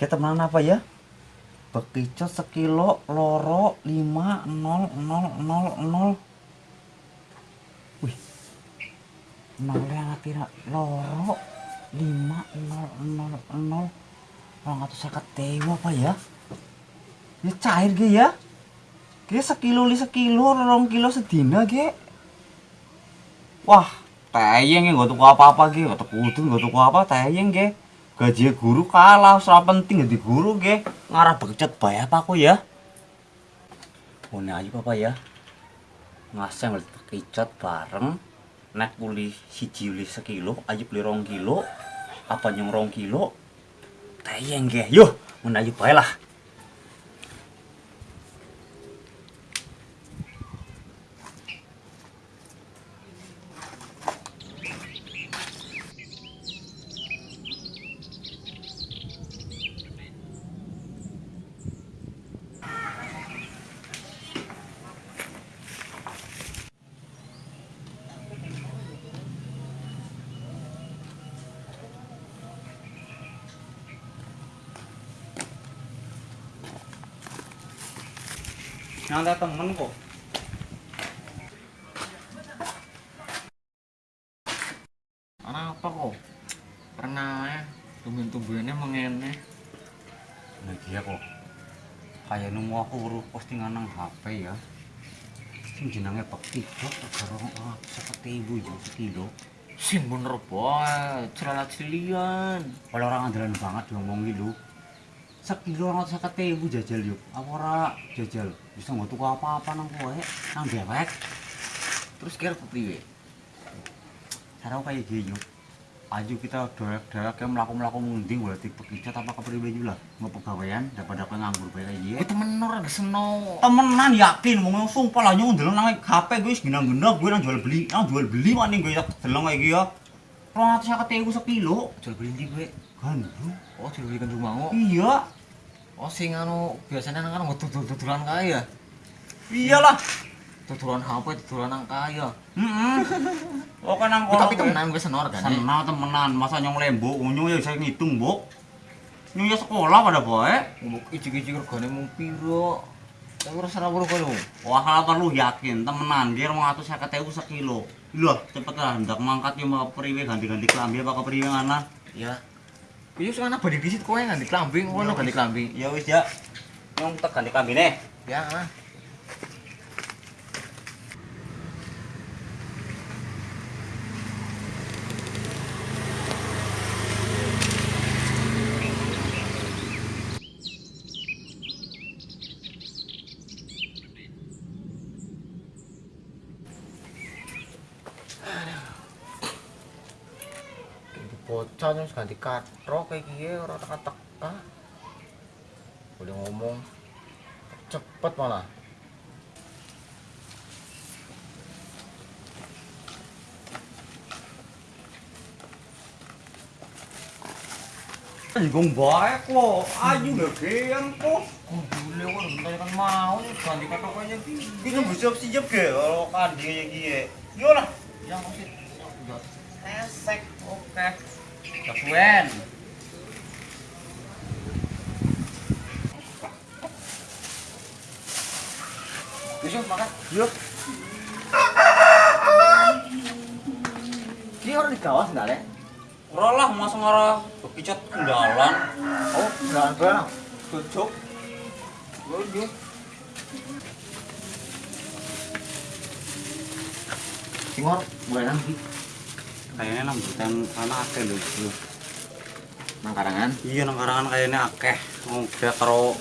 Kayak temenan apa ya? Bekicot sekilo loro lima nol nol nol nol. Wih, nol yang tira loro lima nol nol nol. Orang atau saya tewa apa ya? Ya cair ge ya. Ge sekilo li sekilo, rong kilo sedina ge. Wah, tayeng ya gak tuku apa-apa ge, gak tuku udun, gak tuku apa, tayeng ge. Gaji guru kalah, serah penting jadi guru ge. Ngarah bekecat bayar apa aku ya? Ini aja apa ya? Ngasih ngeliat bekecat bareng. Nek beli siji beli sekilo, aja beli rong kilo. Apa nyong rong kilo? Tayeng ge, yuk, mana aja bayar lah. Nyantai temen kok. apa kok pernah ya tumbuh-tumbuhannya mengene Nah dia kok kayak nemu aku urut postingan nang HP ya. Sing jenenge Bekti Dok karo seperti ibu ya sekilo. sing bener boy celana cilian Kalau orang andalan banget diomong lu. sekilo atau seketemu jajal yuk apa ora jajal. Bisa nggak tuku apa-apa nang kowe nang dewek. Terus kira piye? cara apa ya gini yuk aju kita dewek-dewek yang melaku-melaku mengundi berarti pekicat apa kepriwe juga mau pegawaian daripada aku nganggur bayar aja ya temen orang temenan yakin. Mau ngomong e sumpah lah nyungun dulu nang HP gue segina-gina gue nang jual beli nang jual beli maning gue delong dulu kayak gitu ya Rp. 100.000 sekilo. Jual beli nanti gue gandum oh jual beli kan rumah iya. Oh sing anu biasanya nang kan tutulan kaya iyalah. Tutulan HP tutulan nang kaya heeh oh kan nang kono tapi temenan gue senor kan? Senang temenan. Masa nyong lembo nyong ya bisa ngitung bu nyong ya sekolah pada boy ngomong ijik-ijik regane mung piro? Tapi salah bro. Kowe wah kalau perlu yakin. Temenan dia rong atus seket ewu sekilo. Loh, cepet lah, hendak mangkat ya mau periwe ganti-ganti kelambi apa ke periwe mana ya Iya, sekarang badi disit kowe ganti klambi, ngono ganti klambi. ya wis ya nyong tak ganti Ya, nah. Bocah terus ganti katro kayak gini orang teka-teka. Boleh ngomong. Cepet malah. Gong baik kok, ayu gak geang kok. boleh kok bentar kan mau. Ganti katro kayaknya Ini kan bersiap siap deh kalau kan dia kayak gini. Yolah, yang masih esek. oke Gabuen. Yusuf makan. Yuk, Ini orang di kawas enggak, Le? ora lah masa ngarah kendalan. Oh, enggak ada. Cocok. Oh, iya. Singor, mulai nanti. Kayaknya bukan karena akeh lho. Nang karangan. Iya nang karangan kayaknya akeh. Kayak karo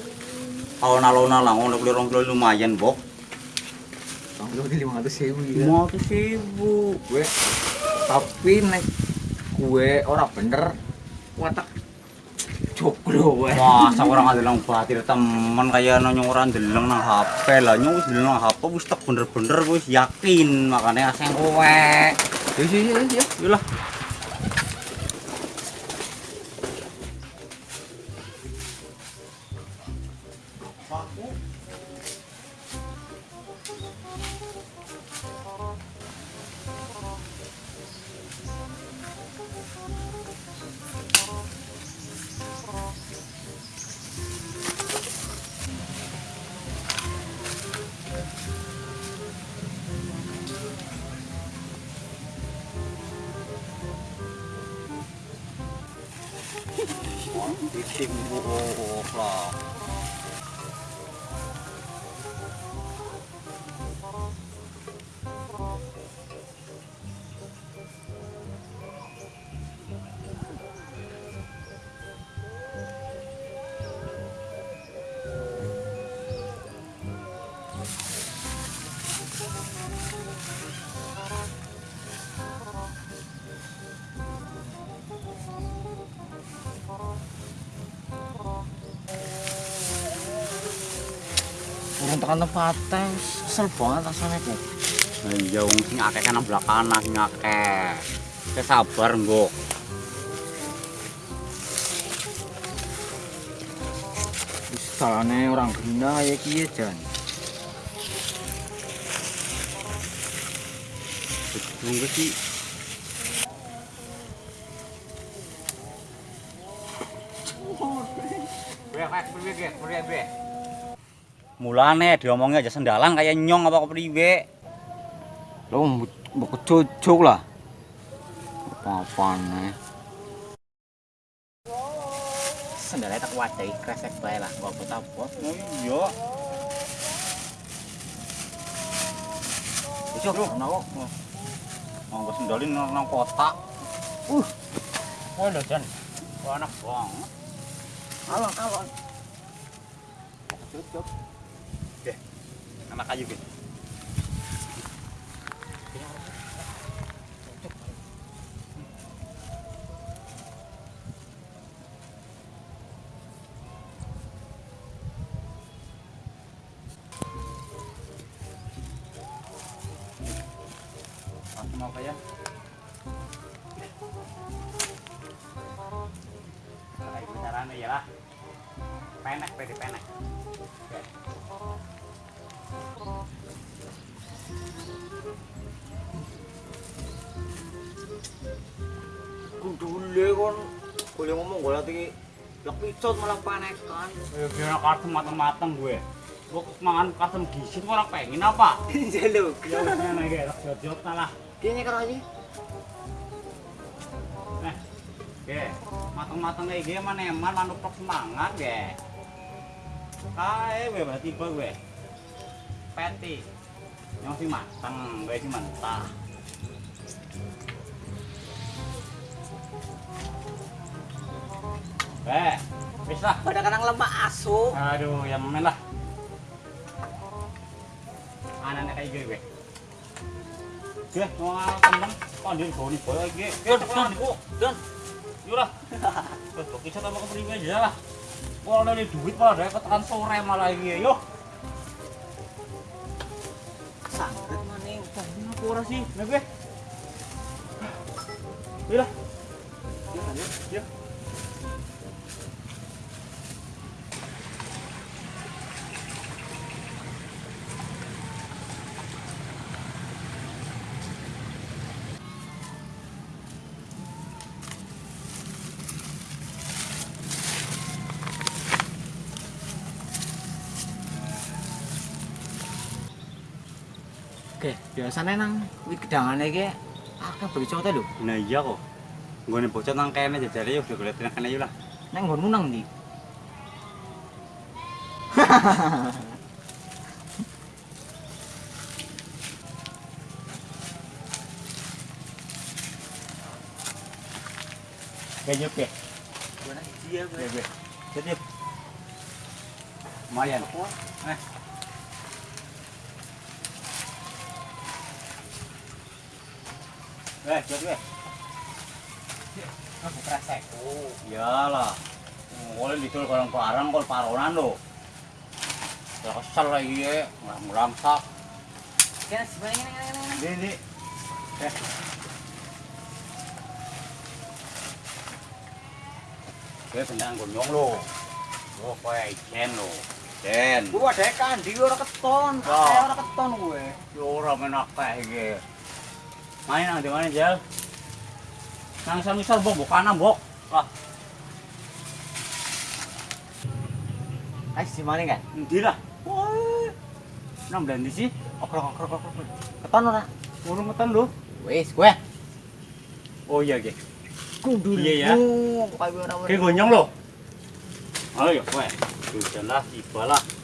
alon-alona lah ngono kuwi rong kilo lumayan, Bok. Bang, lu di 500 ribu ya. Mau tuh ribu. Gue, tapi nek gue ora bener, watak joglo gue. Masa orang ada nang batir temen kayak nanya orang deleng nang HP lah nyong deleng nang HP wis tak bener-bener wis yakin makanya asing kowe. Iya, iya, iya, iya. Yolah. Bising buuk lah. Urung tekan tempatnya, kesel banget rasanya ku. Iya wong sing akeh kan belakangan sing akeh. Saya sabar nggo. Wis salahnya orang gina ya kiye jan. Tunggu sih. Mulane diomongnya aja sendalan kayak nyong apa kepriwe. Lo mbok kecocok lah. Apa-apane. Sendalnya tak wajai kresek bae lah, gak apa apa. Oh iya. Yo ana kok. Monggo sendalin nang kotak. Uh. Oh lho Jan. Enak banget. Alon, alon. Cocok. Oke. Anak kayu gitu. Mau kayak Nah, itu caranya ya lah. Penek, pede penek. Kudule kon boleh ngomong gue lagi lepicot malah panekan. Ya kira kartu mateng-mateng gue. Gue mangan kasem gisit orang pengen apa? Jaluk. Ya udah lagi enak jod lah. Kayaknya karo aja. Nah, oke, mateng-mateng kayak gini mana eman manuprok semangat ya. Kae gue berarti gue. Peti. Yang si mateng, gue si mentah. Eh, wis lah. Pada kadang lemak asu. Aduh, yang main lah. Anaknya kayak gue gue. Gue mau temen, kok dia bawa nih boy gue. Yo, dan, dan, lah. Kok kisah sama kepriwe aja lah. Kalau ada duit malah ada ketekan sore malah iki yo. Sangret maning. Ini aku ora sih, nah gue. Yo lah. Iya kan ya? Oke, biasanya nang wit gedangane iki akeh becote lho. Nah iya kok. Gue nih bocah nang kene jajare yo udah gue liatin kene yo lah. Nang nggonmu nang ndi? Kayaknya oke. Gua nang dia Gue gue. Jadi lumayan. Eh. Eh, jadi gue. Aku kresek. Oh, iyalah. Boleh dicul barang-barang kol paronan lo. Ya kesel lagi ya, meramsak. Kene sebenarnya ngene ngene ngene. Ini, ini. Eh. Gue bendang gonyong lo. Lo kowe ijen lo. Jen. Gua ada kandi ora keton. Oh. Ora keton gue. Yo ora menak kae iki. Main nang di mana, Jal? Nang misal bok bukan bok. Lah, Ayo si maning kan? endi lah? Wah. Nang blendi sih. Okrok okrok okrok. Keton ora? Urung metan lho. Wis, gue. Oh iya, Ge. Kudu. Iya ya. Kayak ora. Kayak gonyong lo. Ayo, kowe. Udahlah, ibalah. kapal kayak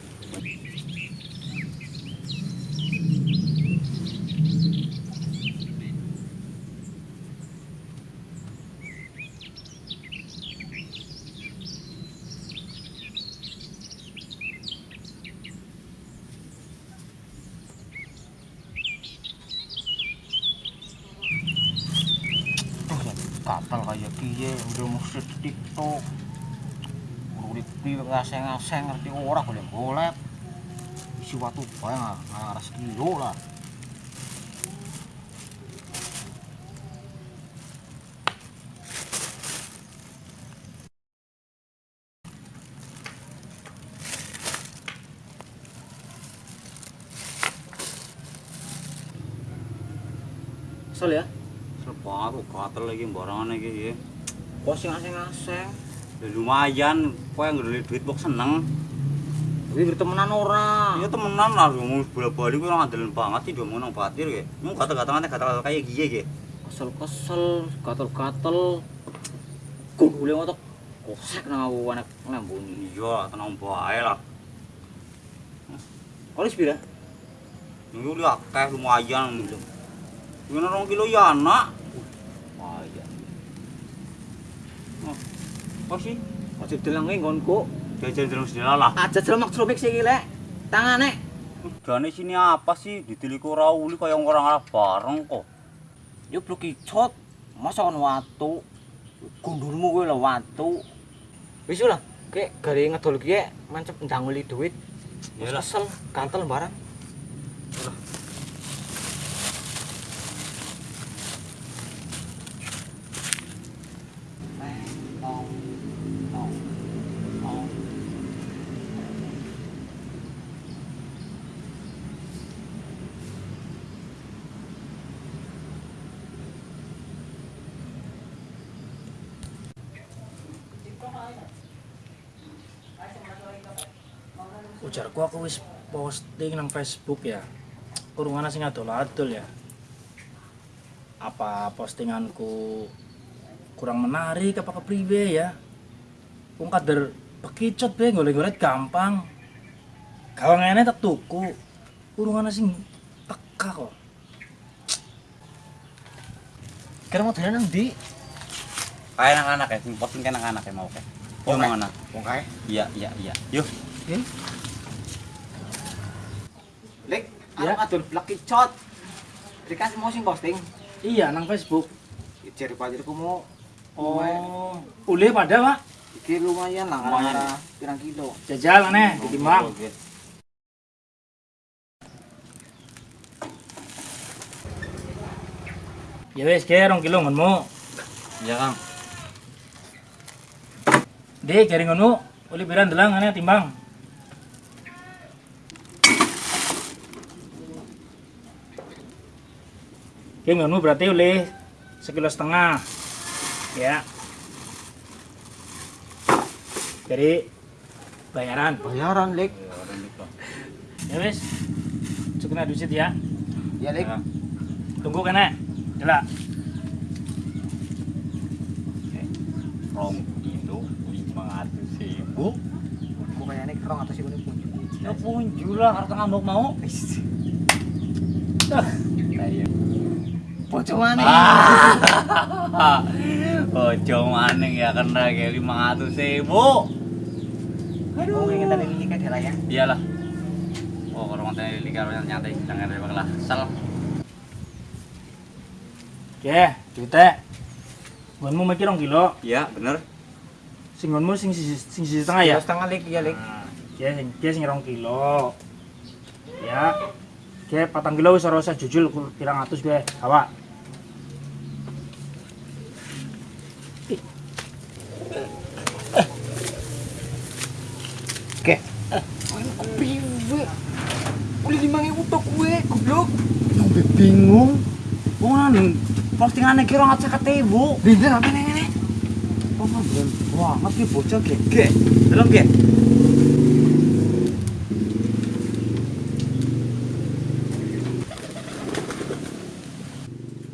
kiye udah mesti TikTok urip piye ngaseng-ngaseng ngerti ora boleh golek isi watu bae ngarang sekilo lah Kesel ya? Sepat kok gatel lagi barangan iki ya. Kok sing ngaseng-ngaseng? Ya lumayan, kowe nggak duit kok seneng. Tapi bertemanan ora. Ya temenan lah, ngomong bola-bali kowe ngandelin banget sih dia ngomong nang batir ya. Mau gatel-gatelane gatel kayak giye ge. Kesel-kesel, gatel-gatel. Kudule ngotok. Kosek nang aku anak lambuni. Iya, tenang bae lah. Kok pira? Ini udah akeh lumayan. Ini rong kilo ya anak. Apa sih? Wajib delengi nggonku. Jajan terus lah. Aja jelek trumik sih lek. Tangane. Gane sini apa sih? Ditiliku ora uli kaya orang arah bareng kok. Yo blok icot. Masa kon watu. Gundulmu kowe lho watu. Wis lah, kek gare ngedol ki mancep ndanguli duit. Wis Iyalah. kesel, kantel barang. ujarku posting nang Facebook ya kurungan sing adol-adol ya apa postinganku kurang menarik apa kepriwe ya wong kader bekicot be golek-golek gampang gawangane tak tuku kurungan sing teka kok Kira mau dene nang ndi? Kayak anak-anak ya, sing kayak anak-anak ya mau kayak. Yo Oke. mana? Wong kae. Iya, iya, iya. Yuk. Lek, Ya. arep adol blak icot. Dikasih mau sing posting. iya nang Facebook Jari pajarku mau oh ule pada pak Iki lumayan lah, Lumayan, ngara pirang kilo. jajal aneh ditimbang Oke. ya wis ke rong kilo ngonmu Iya, Kang. Dek, cari ngono, uli biran delang aneh timbang. Oke, ngono berarti uli sekilo setengah. Ya. Jadi bayaran. Bayaran, Lek. Ya wis. Cukup duit ya. Ya, Lek. Ya. Tunggu kene. Delak. Rong kilo lima ratus ribu. Kok kayaknya kerong atas ibu pun. Ya punju lah, harus ngambek mau. Kayak. Mana? Ah. Ojo maning ya kena kayak lima ratus ribu. Aduh, ingin tadi ini kan ya. Iyalah. Oh, kalau ngonten lili kalau nyantai jangan ada bakal sel. Oke, duitnya. Gonmu mikir rong kilo. Iya, bener. Sing gonmu sing sisi sing sisi setengah ya. setengah Lek, ya, Lek. Nah, Dia sing dia sing rong kilo. Ya. Oke, patang kilo wis ora usah jujul ku- pirang atus gue. Awak. Oke. Piwe? Uli lima ribu tok gue, goblok. Gue bingung. Wong nang postingannya kira ngacak ketemu. Bener apa neng ini? Oh, belum banget ki bocah gege. Delok ge.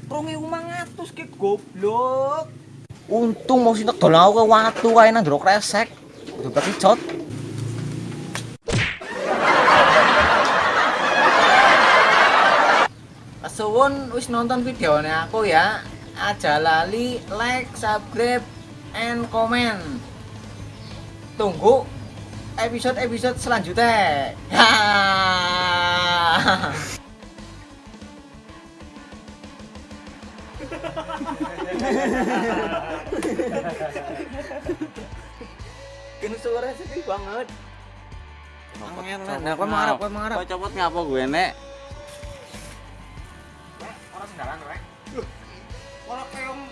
Rong ribu mangatus ke goblok. Untung mau sintek dolan aku ke watu kae nang jero kresek. kudu bekicot Suwun wis nonton videonya aku ya. Aja lali like, subscribe, and comment. Tunggu episode-episode selanjutnya. Kini suara sedih banget. Angin lah. Nah, kowe mangarep, kowe mangarep. Kau copot ngapa gue nek? Sendaran, rek. Ora keong.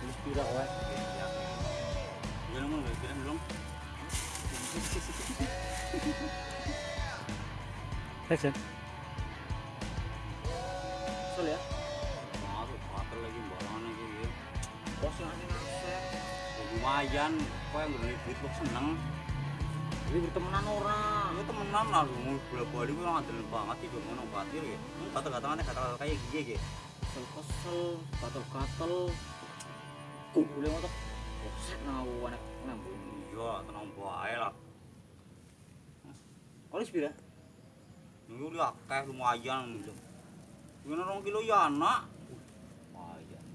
Wis pira wae. Ya nemu nggak kira belum? Action. Sul ya. Masuk batal lagi balangan lagi ya. Bos ngasih. Lumayan, kau yang beli duit lu seneng. Jadi bertemanan orang. Lu temenan lah lu mau bola bali gue ngadil banget gue mau batir ya. Kata katangannya kata kayak gini ya. Kesel kesel, gatel gatel. Kumpulnya motor. Boset nawu anak ngambung. Iya, tenang bae lah. Kau sepira? Ini udah akeh lumayan. Ini orang kilo ya anak. Lumayan.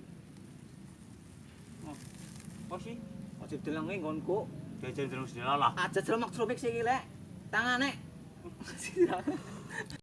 Apa sih? Wajib dilangin ngonku. Jajan jeruk sinilah lah. Aja jeruk mak jeruk sih gile. Tangan nek.